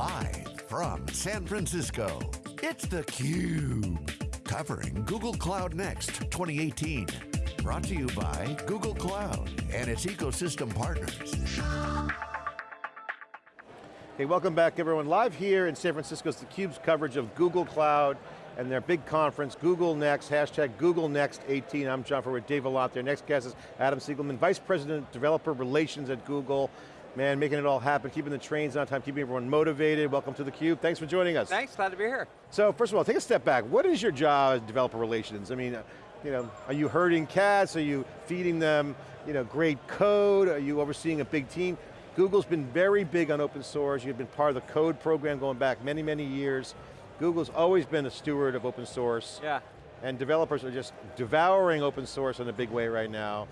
Live from San Francisco, it's theCUBE. Covering Google Cloud Next 2018. Brought to you by Google Cloud and its ecosystem partners. Hey, welcome back everyone. Live here in San Francisco, it's theCUBE's coverage of Google Cloud and their big conference, Google Next, hashtag Google Next 18. I'm John Furrier with Dave Vellante. Their next guest is Adam Seligman, Vice President, Developer Relations at Google. Man, making it all happen, keeping the trains on time, keeping everyone motivated. Welcome to theCUBE, thanks for joining us. Thanks, glad to be here. So first of all, take a step back. What is your job as developer relations? I mean, uh, you know, are you herding cats? Are you feeding them you know, great code? Are you overseeing a big team? Google's been very big on open source. You've been part of the code program going back many, many years. Google's always been a steward of open source. Yeah. And developers are just devouring open source in a big way right now.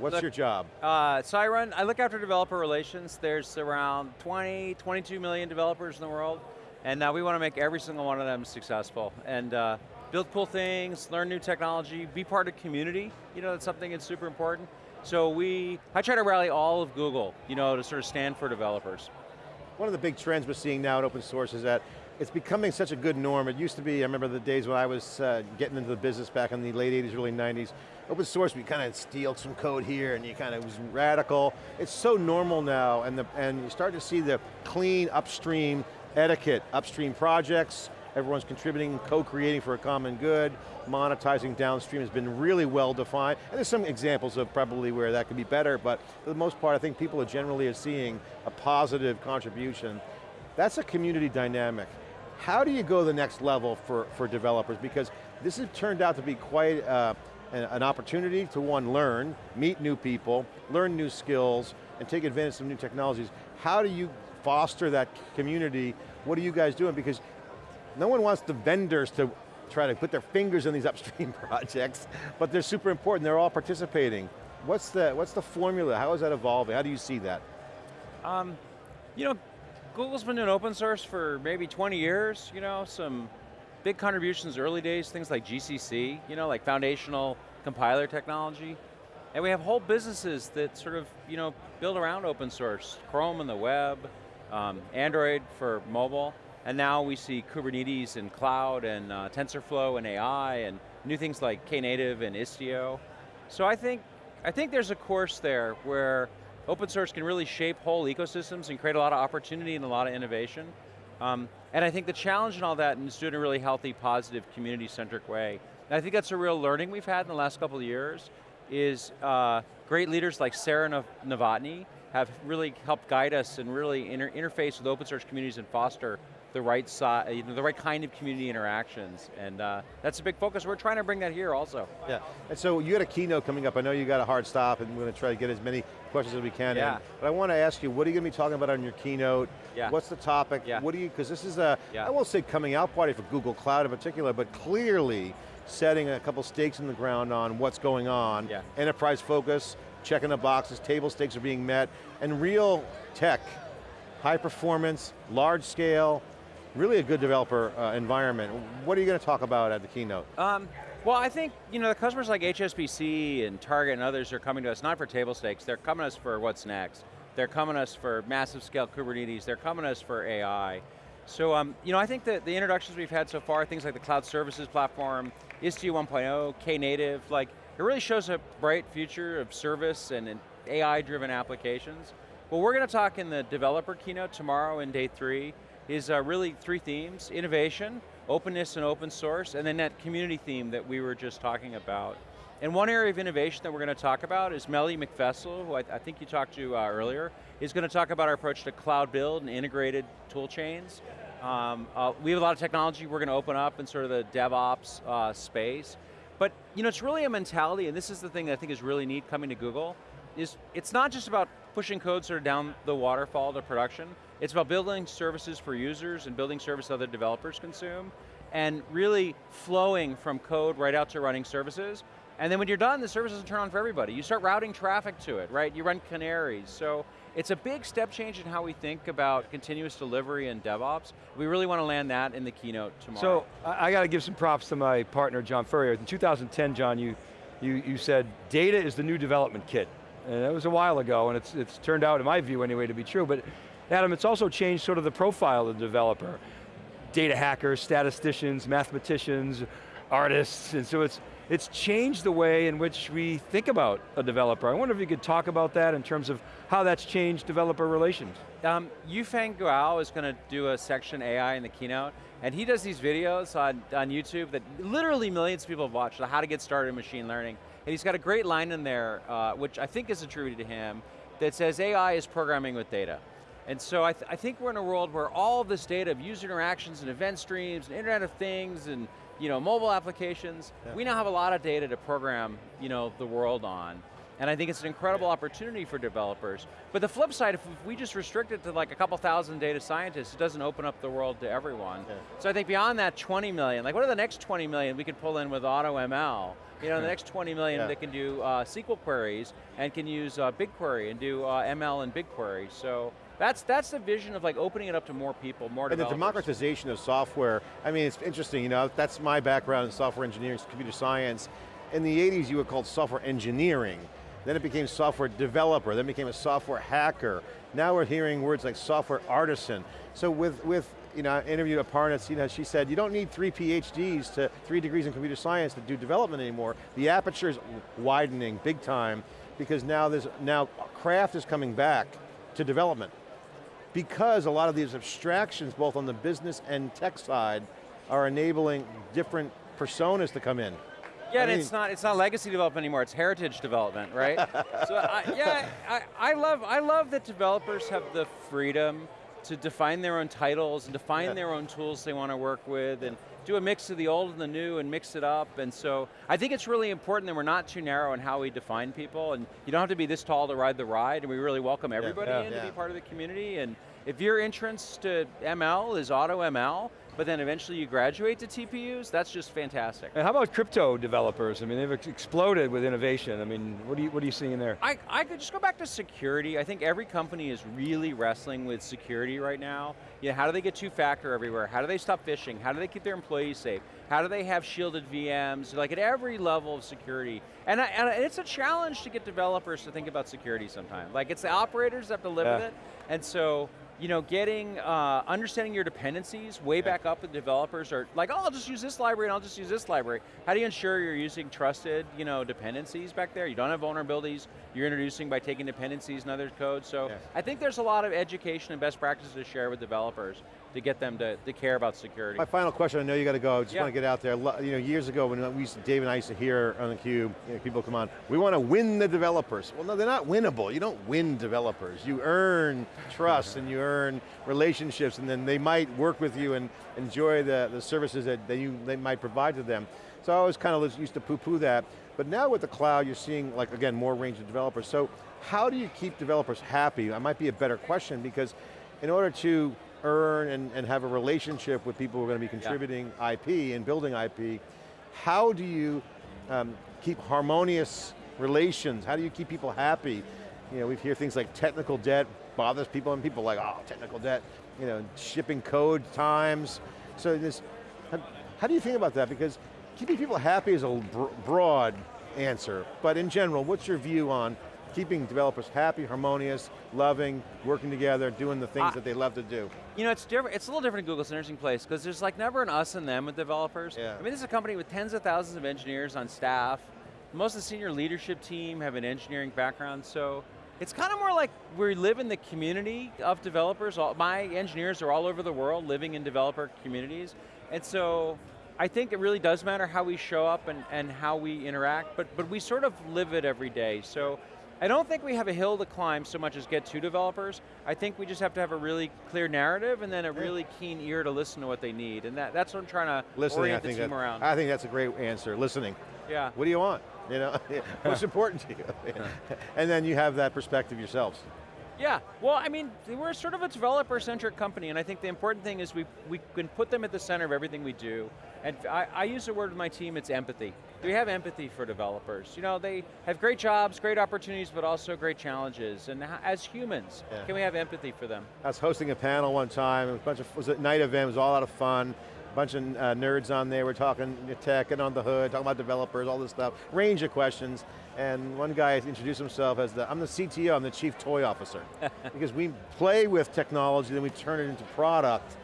What's look, your job? Uh, so I run, I look after developer relations. There's around 20, 22 million developers in the world, and uh, we want to make every single one of them successful. And uh, build cool things, learn new technology, be part of community. You know, that's something that's super important. So we, I try to rally all of Google, you know, to sort of stand for developers. One of the big trends we're seeing now in open source is that it's becoming such a good norm. It used to be, I remember the days when I was uh, getting into the business back in the late 80s, early 90s, open source, we kind of steal some code here and you kind of was radical. It's so normal now and, the, and you start to see the clean upstream etiquette, upstream projects, everyone's contributing, co-creating for a common good, monetizing downstream has been really well defined, and there's some examples of probably where that could be better, but for the most part, I think people are generally seeing a positive contribution. That's a community dynamic. How do you go the next level for, for developers? Because this has turned out to be quite uh, an opportunity to one, learn, meet new people, learn new skills, and take advantage of new technologies. How do you foster that community? What are you guys doing? Because no one wants the vendors to try to put their fingers in these upstream projects, but they're super important, they're all participating. What's the, what's the formula? How is that evolving? How do you see that? Um, you know, Google's been doing open source for maybe 20 years, you know, some big contributions early days, things like GCC, you know, like foundational compiler technology. And we have whole businesses that sort of, you know, build around open source, Chrome and the web, um, Android for mobile, and now we see Kubernetes and cloud and uh, TensorFlow and AI and new things like Knative and Istio. So I think, I think there's a course there where open source can really shape whole ecosystems and create a lot of opportunity and a lot of innovation. Um, and I think the challenge in all that is doing a really healthy, positive, community-centric way. And I think that's a real learning we've had in the last couple of years, is uh, great leaders like Sarah Novotny have really helped guide us and really inter interface with open source communities and foster the right side, you know, the right kind of community interactions, and uh, that's a big focus. We're trying to bring that here also. Yeah, and so you had a keynote coming up. I know you got a hard stop, and we're going to try to get as many questions as we can yeah. in. But I want to ask you, what are you going to be talking about on your keynote? Yeah. What's the topic? Yeah. What do you, because this is a, yeah. I won't say coming out party for Google Cloud in particular, but clearly setting a couple stakes in the ground on what's going on. Yeah. Enterprise focus, checking the boxes, table stakes are being met, and real tech, high performance, large scale, really a good developer uh, environment. What are you going to talk about at the keynote? Um, well, I think you know the customers like HSBC and Target and others are coming to us not for table stakes, they're coming to us for what's next. They're coming to us for massive scale Kubernetes, they're coming to us for AI. So, um, you know, I think that the introductions we've had so far, things like the Cloud Services Platform, Istio 1.0, Knative, like, it really shows a bright future of service and, and AI-driven applications. Well, we're going to talk in the developer keynote tomorrow in day three is uh, really three themes, innovation, openness and open source, and then that community theme that we were just talking about. And one area of innovation that we're going to talk about is Melody Meckfessel, who I, I think you talked to uh, earlier, is going to talk about our approach to cloud build and integrated tool chains. Um, uh, we have a lot of technology we're going to open up in sort of the DevOps uh, space. But you know, it's really a mentality, and this is the thing that I think is really neat coming to Google, is it's not just about pushing code sort of down the waterfall to production, it's about building services for users and building service other developers consume, and really flowing from code right out to running services. And then when you're done, the service doesn't turn on for everybody. You start routing traffic to it, right? You run canaries. So it's a big step change in how we think about continuous delivery and DevOps. We really want to land that in the keynote tomorrow. So I got to give some props to my partner, John Furrier. In 2010, John, you, you, you said data is the new development kit. And that was a while ago, and it's, it's turned out, in my view anyway, to be true. But Adam, it's also changed sort of the profile of the developer. Data hackers, statisticians, mathematicians, artists, and so it's, it's changed the way in which we think about a developer. I wonder if you could talk about that in terms of how that's changed developer relations. Um, Yufeng Guo is going to do a section AI in the keynote, and he does these videos on, on YouTube that literally millions of people have watched, how to get started in machine learning. And he's got a great line in there, uh, which I think is attributed to him, that says AI is programming with data. And so I, th I think we're in a world where all of this data of user interactions and event streams and Internet of Things and you know, mobile applications, yeah. we now have a lot of data to program you know, the world on. And I think it's an incredible opportunity for developers. But the flip side, if we just restrict it to like a couple thousand data scientists, it doesn't open up the world to everyone. Yeah. So I think beyond that 20 million, like what are the next 20 million we could pull in with AutoML? You know, the next 20 million yeah. that can do uh, SQL queries and can use uh, BigQuery and do uh, ML and BigQuery. So that's that's the vision of like opening it up to more people, more and the democratization of software. I mean, it's interesting. You know, that's my background in software engineering, computer science. In the 80s, you were called software engineering. Then it became software developer. Then became a software hacker. Now we're hearing words like software artisan. So with with you know, I interviewed Aparna, you know, she said, you don't need three PhDs to, three degrees in computer science to do development anymore. The aperture is widening big time because now there's, now craft is coming back to development because a lot of these abstractions, both on the business and tech side, are enabling different personas to come in. Yeah, I mean, it's not it's not legacy development anymore. It's heritage development, right? so I, yeah, I, I love I love that developers have the freedom to define their own titles and define yeah. their own tools they want to work with, and do a mix of the old and the new and mix it up. And so I think it's really important that we're not too narrow in how we define people, and you don't have to be this tall to ride the ride, and we really welcome everybody yeah. in to be part of the community. And if your entrance to ML is auto ML, but then eventually you graduate to TPUs, that's just fantastic. And how about crypto developers? I mean, they've exploded with innovation. I mean, what are you, what are you seeing there? I, I could just go back to security. I think every company is really wrestling with security right now. You know, how do they get two-factor everywhere? How do they stop phishing? How do they keep their employees safe? How do they have shielded VMs? Like at every level of security. And, I, and it's a challenge to get developers to think about security sometimes. Like it's the operators that have to live yeah. with it. And so, you know, getting, uh, understanding your dependencies way yeah. back up with developers are like, oh, I'll just use this library and I'll just use this library. How do you ensure you're using trusted, you know, dependencies back there? You don't have vulnerabilities you're introducing by taking dependencies and other code. So yeah. I think there's a lot of education and best practices to share with developers to get them to, to care about security. My final question, I know you got to go, just yeah. want to get out there. You know, years ago when we used to, Dave and I used to hear on theCUBE, you know, people come on, we want to win the developers. Well no, they're not winnable. You don't win developers. You earn trust and you earn relationships and then they might work with you and enjoy the, the services that, that you, they might provide to them. So I always kind of used to poo-poo that. But now with the cloud, you're seeing, like again, more range of developers. So how do you keep developers happy? That might be a better question because in order to earn and, and have a relationship with people who are going to be contributing yeah. IP and building IP, how do you um, keep harmonious relations? How do you keep people happy? You know, we hear things like technical debt bothers people and people like, oh, technical debt, you know, shipping code times. So this, how, how do you think about that? Because keeping people happy is a broad answer, but in general, what's your view on keeping developers happy, harmonious, loving, working together, doing the things that they love to do. You know, it's different. It's a little different in Google's an interesting place because there's like never an us and them with developers. Yeah. I mean, this is a company with tens of thousands of engineers on staff. Most of the senior leadership team have an engineering background, so it's kind of more like we live in the community of developers. All, my engineers are all over the world living in developer communities, and so I think it really does matter how we show up and, and how we interact, but, but we sort of live it every day. So I don't think we have a hill to climb so much as get to developers. I think we just have to have a really clear narrative and then a really keen ear to listen to what they need. And that, that's what I'm trying to Listening, orient the team that, around. I think that's a great answer, listening. Yeah. What do you want? You know, what's important to you? and then you have that perspective yourselves. Yeah, well, I mean, we're sort of a developer-centric company, and I think the important thing is we, we can put them at the center of everything we do. And I, I use the word with my team, it's empathy. Do we have empathy for developers. You know, they have great jobs, great opportunities, but also great challenges. And as humans, yeah. can we have empathy for them? I was hosting a panel one time, it was a bunch of, was a night event, it was all out of fun. A bunch of uh, nerds on there. We're talking tech and on the hood, talking about developers, all this stuff, range of questions. And one guy introduced himself as the, I'm the CTO, I'm the chief toy officer. because we play with technology, then we turn it into product.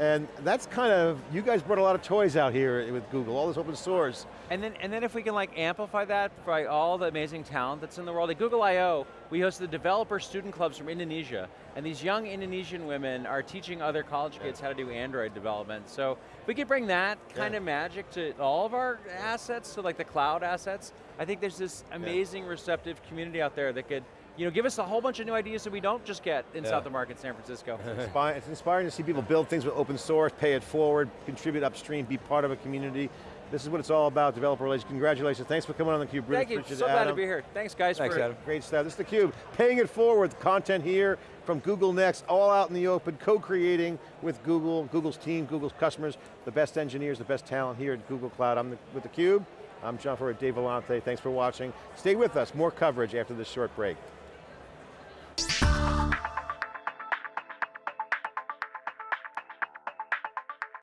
And that's kind of, you guys brought a lot of toys out here with Google, all this open source. And then, and then if we can like amplify that by all the amazing talent that's in the world, at Google I.O., we host the developer student clubs from Indonesia, and these young Indonesian women are teaching other college kids how to do Android development. So if we could bring that kind Yeah. of magic to all of our assets, to like the cloud assets, I think there's this amazing receptive community out there that could you know, give us a whole bunch of new ideas that we don't just get in Yeah. South of Market, San Francisco. It's inspiring to see people build things with open source, pay it forward, contribute upstream, be part of a community. This is what it's all about, developer relations. Congratulations, thanks for coming on theCUBE. Really Thank you, so it, glad to be here. Thanks guys Thanks, for Adam. Great stuff, this is theCUBE. Paying it forward, content here from Google Next, all out in the open, co-creating with Google, Google's team, Google's customers, the best engineers, the best talent here at Google Cloud. I'm the, with theCUBE, I'm John Furrier, Dave Vellante, thanks for watching. Stay with us, more coverage after this short break.